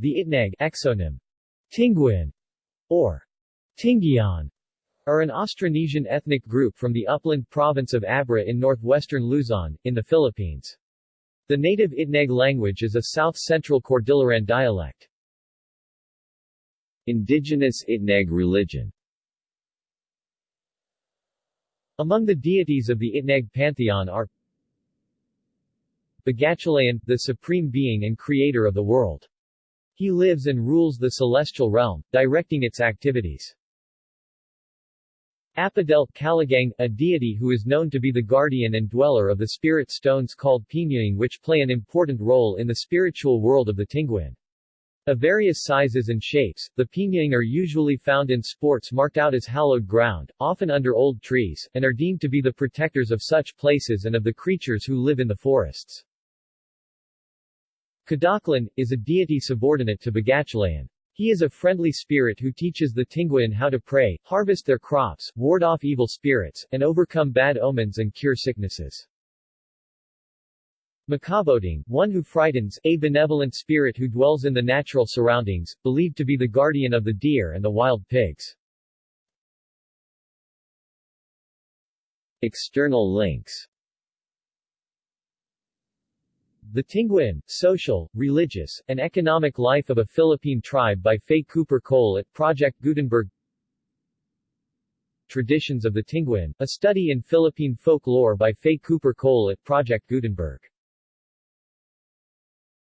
The Itneg exonym Tinguian or Tinggian are an Austronesian ethnic group from the upland province of Abra in northwestern Luzon, in the Philippines. The native Itneg language is a south-central Cordilleran dialect. Indigenous Itneg religion Among the deities of the Itneg pantheon are Bagatulayan, the supreme being and creator of the world. He lives and rules the celestial realm, directing its activities. Apadel Caligang, a deity who is known to be the guardian and dweller of the spirit stones called Pinying which play an important role in the spiritual world of the Tinguian. Of various sizes and shapes, the Pinying are usually found in sports marked out as hallowed ground, often under old trees, and are deemed to be the protectors of such places and of the creatures who live in the forests. Kadaklan, is a deity subordinate to Bagatulayan. He is a friendly spirit who teaches the Tinguian how to pray, harvest their crops, ward off evil spirits, and overcome bad omens and cure sicknesses. Makaboting, one who frightens, a benevolent spirit who dwells in the natural surroundings, believed to be the guardian of the deer and the wild pigs. External links the Tinguian, Social, Religious, and Economic Life of a Philippine Tribe by Fay Cooper Cole at Project Gutenberg. Traditions of the Tinguian, a study in Philippine folklore by Fay Cooper Cole at Project Gutenberg